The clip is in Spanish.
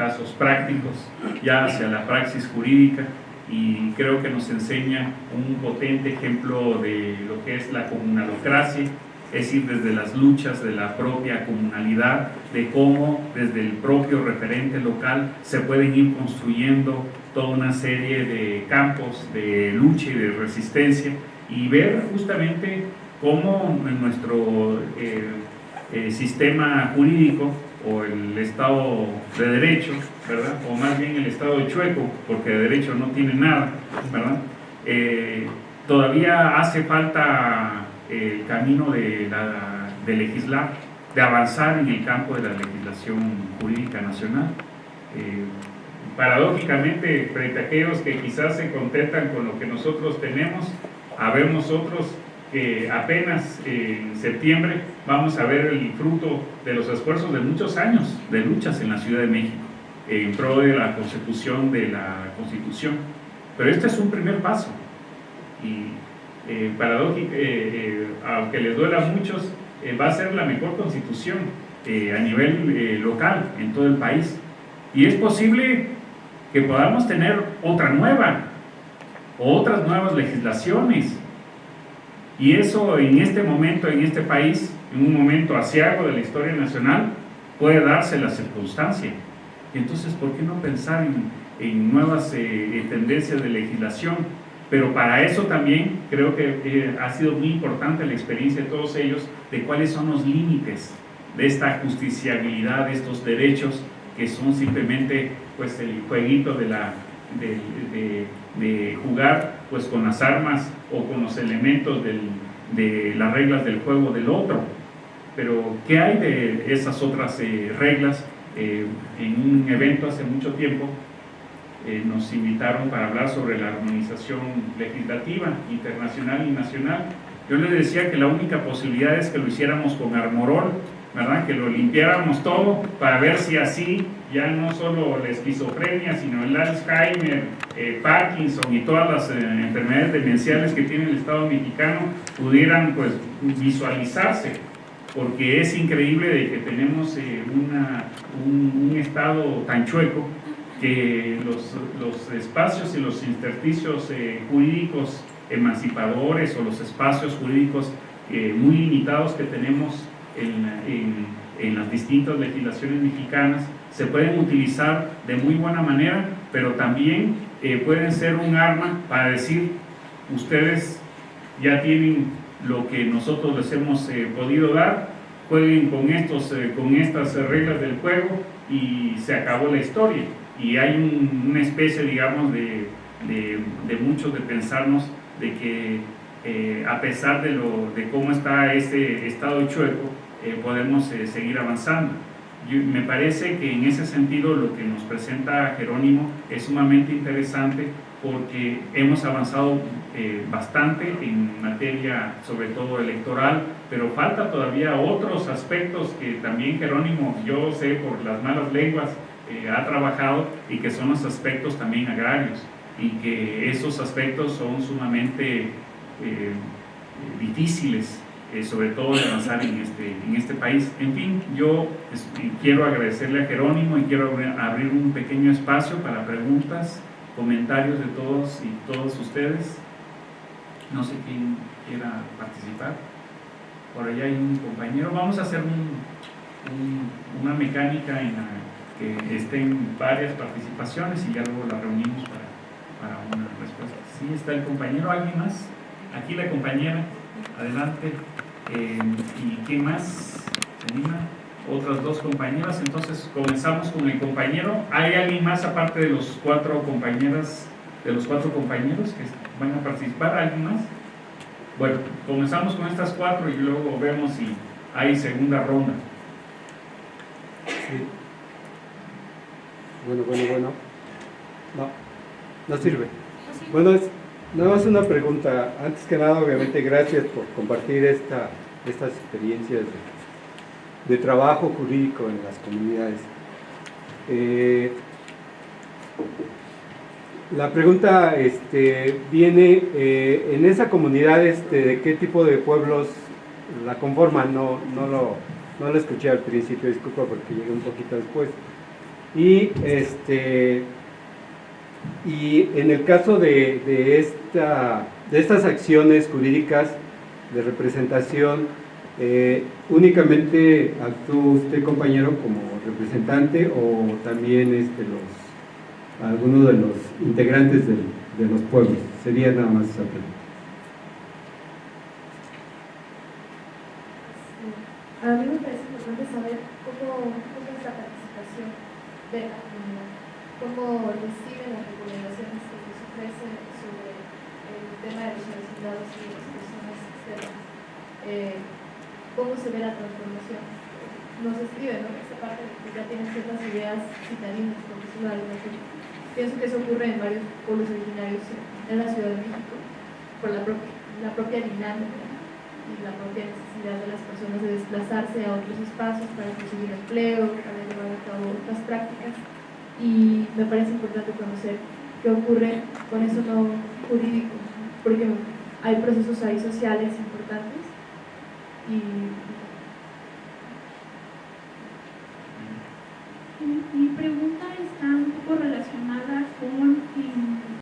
casos prácticos, ya hacia la praxis jurídica, y creo que nos enseña un potente ejemplo de lo que es la comunalocracia, es decir, desde las luchas de la propia comunalidad, de cómo desde el propio referente local se pueden ir construyendo toda una serie de campos de lucha y de resistencia y ver justamente cómo en nuestro eh, eh, sistema jurídico o el Estado de Derecho, ¿verdad? O más bien el Estado de Chueco, porque de derecho no tiene nada, ¿verdad? Eh, todavía hace falta el camino de, de, legislar, de avanzar en el campo de la legislación jurídica nacional. Eh, paradójicamente, frente a aquellos que quizás se contentan con lo que nosotros tenemos, habemos otros apenas en septiembre vamos a ver el fruto de los esfuerzos de muchos años de luchas en la Ciudad de México en pro de la consecución de la Constitución. Pero este es un primer paso y eh, eh, eh, aunque les duela a muchos, va a ser la mejor constitución a nivel local en todo el país. Y es posible que podamos tener otra nueva, otras nuevas legislaciones. Y eso en este momento, en este país, en un momento asiago de la historia nacional, puede darse la circunstancia. Entonces, ¿por qué no pensar en, nuevas tendencias de legislación? Pero para eso también creo que eh, ha sido muy importante la experiencia de todos ellos de cuáles son los límites de esta justiciabilidad, de estos derechos que son simplemente pues el jueguito de, la, de, jugar pues con las armas o con los elementos de las reglas del juego del otro. Pero ¿qué hay de esas otras eh, reglas? Eh, en un evento hace mucho tiempo eh, nos invitaron para hablar sobre la armonización legislativa internacional y nacional. Yo les decía que la única posibilidad es que lo hiciéramos con armorol, ¿verdad? que lo limpiáramos todo para ver si así ya no solo la esquizofrenia, sino el Alzheimer, eh, Parkinson y todas las eh, enfermedades demenciales que tiene el Estado mexicano pudieran pues visualizarse porque es increíble de que tenemos una, un, un Estado tan chueco que los, los espacios y los intersticios eh, jurídicos emancipadores o los espacios jurídicos eh, muy limitados que tenemos en, en, las distintas legislaciones mexicanas se pueden utilizar de muy buena manera, pero también eh, pueden ser un arma para decir, ustedes ya tienen lo que nosotros les hemos podido dar, jueguen con, estos, con estas reglas del juego y se acabó la historia y hay una especie, digamos, de, de, muchos de pensarnos de que eh, a pesar de, lo, de cómo está este estado chueco, eh, podemos eh, seguir avanzando. me parece que en ese sentido lo que nos presenta Jerónimo es sumamente interesante porque hemos avanzado bastante en materia sobre todo electoral, pero falta todavía otros aspectos que también Jerónimo, yo sé por las malas lenguas, ha trabajado y que son los aspectos también agrarios y que esos aspectos son sumamente eh, difíciles, eh, sobre todo de avanzar en este, en este país. En fin, yo quiero agradecerle a Jerónimo y quiero abrir un pequeño espacio para preguntas, comentarios de todos y todos ustedes. No sé quién quiera participar. Por allá hay un compañero. Vamos a hacer una mecánica en la que estén varias participaciones y ya luego la reunimos para, una respuesta. Sí, está el compañero, ¿alguien más? Aquí la compañera, adelante. Eh, ¿Y qué más? ¿Se anima? Otras dos compañeras, entonces comenzamos con el compañero. ¿Hay alguien más aparte de los cuatro compañeras, de los cuatro compañeros que van a participar? ¿Alguien más? Bueno, comenzamos con estas cuatro y luego vemos si hay segunda ronda. Sí. Bueno, bueno, bueno. No, no sirve. Bueno, es nada más una pregunta. Antes que nada, obviamente, gracias por compartir esta, estas experiencias de, trabajo jurídico en las comunidades. Eh, la pregunta este, viene, eh, en esa comunidad, este, ¿de qué tipo de pueblos la conforman? No, no, lo, no lo escuché al principio, disculpa porque llegué un poquito después. Y, este, y en el caso de, de, esta, de estas acciones jurídicas de representación, eh, ¿únicamente actúa usted, compañero, como representante o también este, los, algunos de los integrantes de, de los pueblos? Sería nada más esa pregunta. A mí me parece importante saber cómo es la participación de la comunidad, cómo reciben las recomendaciones que se ofrecen sobre el tema de los solicitados y las personas externas, eh, cómo se ve la transformación. Nos escriben, ¿no? Esta parte que ya tienen ciertas ideas citadinas, de Pienso que eso ocurre en varios pueblos originarios en la Ciudad de México, por la la propia dinámica y la propia necesidad de las personas de desplazarse a otros espacios para conseguir empleo, para llevar a cabo otras prácticas. Y me parece importante conocer qué ocurre con eso no jurídico, porque hay procesos ahí sociales importantes y mi pregunta está un poco relacionada con